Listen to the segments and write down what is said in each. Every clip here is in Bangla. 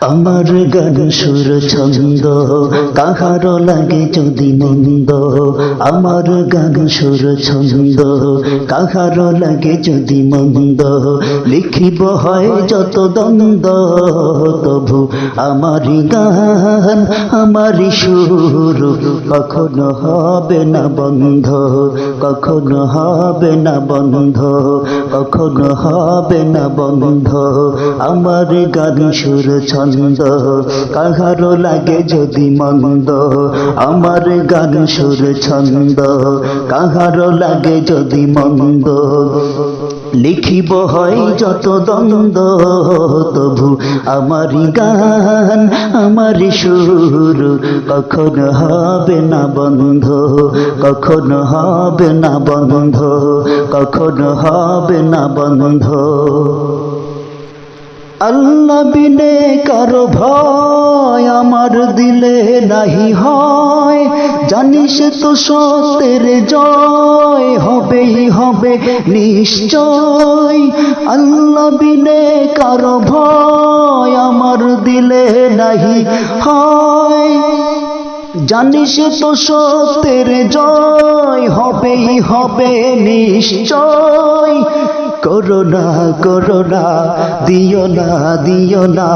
আমার গান সুর ছন্দ, কাহার লাগে যদি মন্দ, আমার গান সুর ছন্দ, কাহার লাগে যদি মন্দ, লিখিব হয় যত দ্বন্দ্ব, তবু আমারি গান আমারি সুর কখনো হবে না বন্ধ, কখনো হবে না বন্ধ, কখনো হবে না বন্ধ, আমার গান সুর ছন্দ কাহারো লাগে যদি মন্দ, আমার গান সুর ছন্দ। কাহারো লাগে যদি মন্দ, লিখিব হয় যত দ্বন্দ্ব। তবু আমারি গান আমারি সুর, কখনো হবে না বন্ধ? কখনো হবে না বন্ধ? কখনো হবে না বন্ধ? আল্লাহ বিনে কারও ভয়, আমার দিলে নাহি হয়। জানিস তো সত্যের জয়, হবেই হবে নিশ্চয়। আল্লাহ বিনে কারও ভয়, আমার দিলে নাহি হয়। জানিস তো সত্যের জয়, হবেই হবে নিশ্চয়। করোনা করোনা, দিও না দিও না,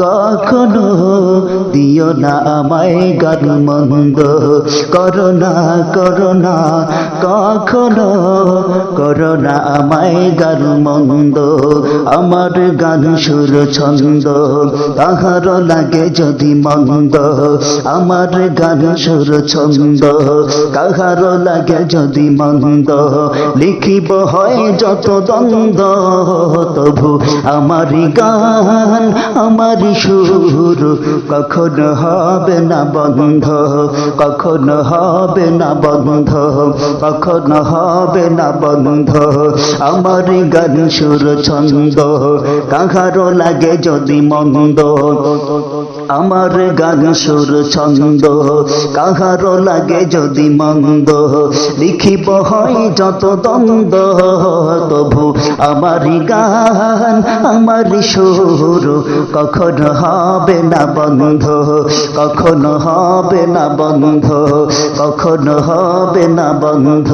কখনো দিও না আমায় গান মন্দ করোনা করোনা, কখনো করোনা আমায় গান মন্দ আমার গান সুর ছন্দ, তাহার লাগে যদি মন্দ। আমার গান সুর ছন্দ কাহার লাগে যদি মন্দ। লিখিব হয় যত দ্বন্দ্ব তবু আমারি গান, আমারি সুর, কখনো হবে না বন্ধ, কখনো হবে না বন্ধ, কখনো হবে না বন্ধ, আমার গান সুর ছন্দ, কাহারো লাগে যদি মন্দ। আমার গান সুর ছন্দ, কাহারো লাগে যদি মন্দ, লিখিব হয় যত দ্বন্দ্ব। তবু আমারি গান, আমারি সুর কখনো হবে না বন্ধ? কখনো হবে না বন্ধ? কখনো হবে না বন্ধ?